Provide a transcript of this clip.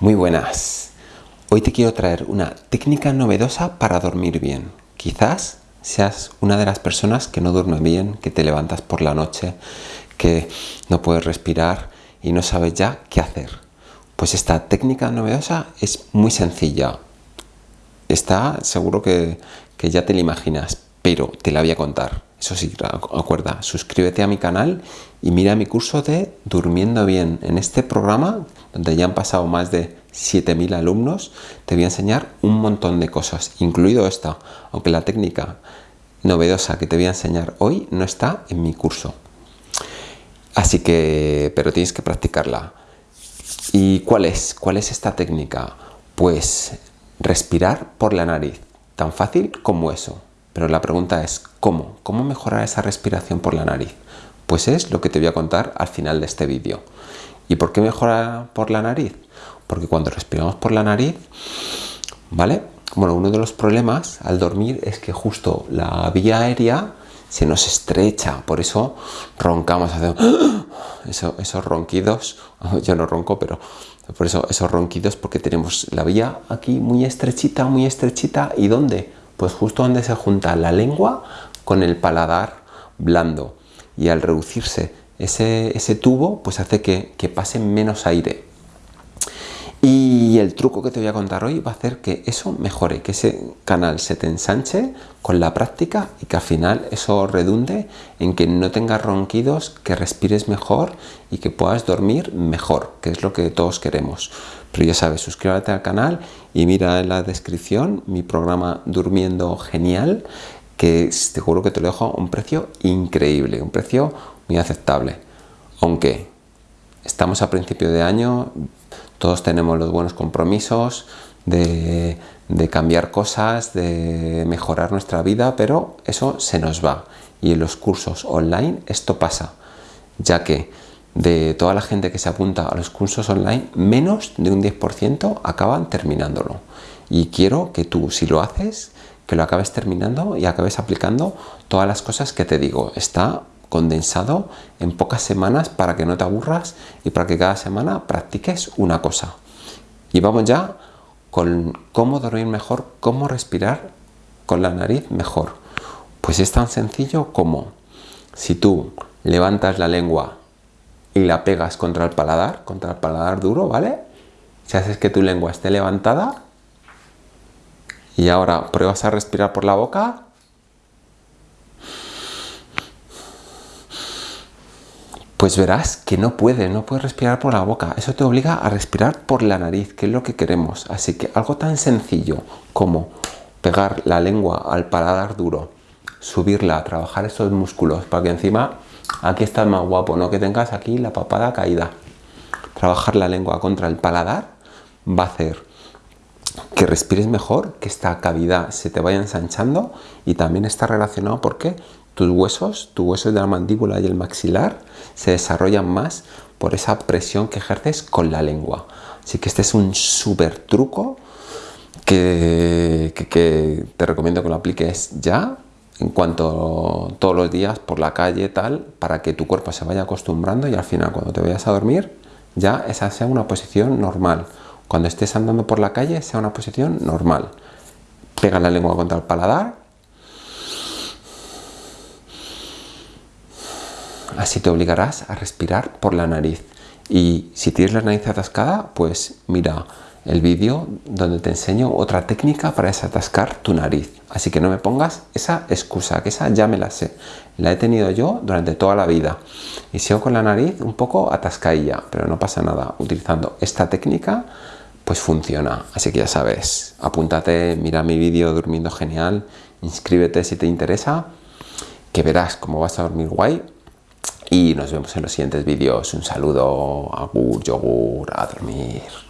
Muy buenas. Hoy te quiero traer una técnica novedosa para dormir bien. Quizás seas una de las personas que no duerme bien, que te levantas por la noche, que no puedes respirar y no sabes ya qué hacer. Pues esta técnica novedosa es muy sencilla. Está seguro que, que ya te la imaginas, pero te la voy a contar. Eso sí, acuerda, suscríbete a mi canal y mira mi curso de Durmiendo Bien. En este programa, donde ya han pasado más de 7.000 alumnos, te voy a enseñar un montón de cosas, incluido esta, aunque la técnica novedosa que te voy a enseñar hoy no está en mi curso. Así que, pero tienes que practicarla. ¿Y cuál es? ¿Cuál es esta técnica? Pues respirar por la nariz, tan fácil como eso. Pero la pregunta es, ¿cómo? ¿Cómo mejorar esa respiración por la nariz? Pues es lo que te voy a contar al final de este vídeo. ¿Y por qué mejora por la nariz? Porque cuando respiramos por la nariz, ¿vale? Bueno, uno de los problemas al dormir es que justo la vía aérea se nos estrecha, por eso roncamos, hacemos esos ronquidos, yo no ronco, pero por eso esos ronquidos porque tenemos la vía aquí muy estrechita, muy estrechita, ¿y dónde? Pues justo donde se junta la lengua con el paladar blando. Y al reducirse ese, ese tubo pues hace que, que pase menos aire y el truco que te voy a contar hoy va a hacer que eso mejore, que ese canal se te ensanche con la práctica y que al final eso redunde en que no tengas ronquidos, que respires mejor y que puedas dormir mejor, que es lo que todos queremos. Pero ya sabes, suscríbete al canal y mira en la descripción mi programa Durmiendo Genial, que te juro que te lo dejo a un precio increíble, un precio muy aceptable. Aunque estamos a principio de año, todos tenemos los buenos compromisos de, cambiar cosas, de mejorar nuestra vida, pero eso se nos va. Y en los cursos online esto pasa, ya que de toda la gente que se apunta a los cursos online, menos de un 10% acaban terminándolo. Y quiero que tú, si lo haces, que lo acabes terminando y acabes aplicando todas las cosas que te digo. Está condensado en pocas semanas para que no te aburras y para que cada semana practiques una cosa. Y vamos ya con cómo dormir mejor, cómo respirar con la nariz mejor. Pues es tan sencillo como si tú levantas la lengua y la pegas contra el paladar, contra el paladar duro, ¿vale? Si haces que tu lengua esté levantada y ahora pruebas a respirar por la boca, pues verás que no puede, no puede respirar por la boca. Eso te obliga a respirar por la nariz, que es lo que queremos. Así que algo tan sencillo como pegar la lengua al paladar duro, subirla, trabajar esos músculos para que encima aquí estás más guapo, no que tengas aquí la papada caída. Trabajar la lengua contra el paladar va a hacer que respires mejor, que esta cavidad se te vaya ensanchando y también está relacionado porque tus huesos, tus huesos de la mandíbula y el maxilar se desarrollan más por esa presión que ejerces con la lengua. Así que este es un súper truco que, te recomiendo que lo apliques ya en cuanto todos los días por la calle tal para que tu cuerpo se vaya acostumbrando y al final cuando te vayas a dormir ya esa sea una posición normal cuando estés andando por la calle sea una posición normal pega la lengua contra el paladar Así te obligarás a respirar por la nariz. Y si tienes la nariz atascada, pues mira el vídeo donde te enseño otra técnica para desatascar tu nariz. Así que no me pongas esa excusa, que esa ya me la sé. La he tenido yo durante toda la vida. Y sigo con la nariz un poco atascadilla, pero no pasa nada. Utilizando esta técnica, pues funciona. Así que ya sabes, apúntate, mira mi vídeo durmiendo genial, inscríbete si te interesa, que verás cómo vas a dormir guay y nos vemos en los siguientes vídeos. Un saludo, agur, yogur, a dormir.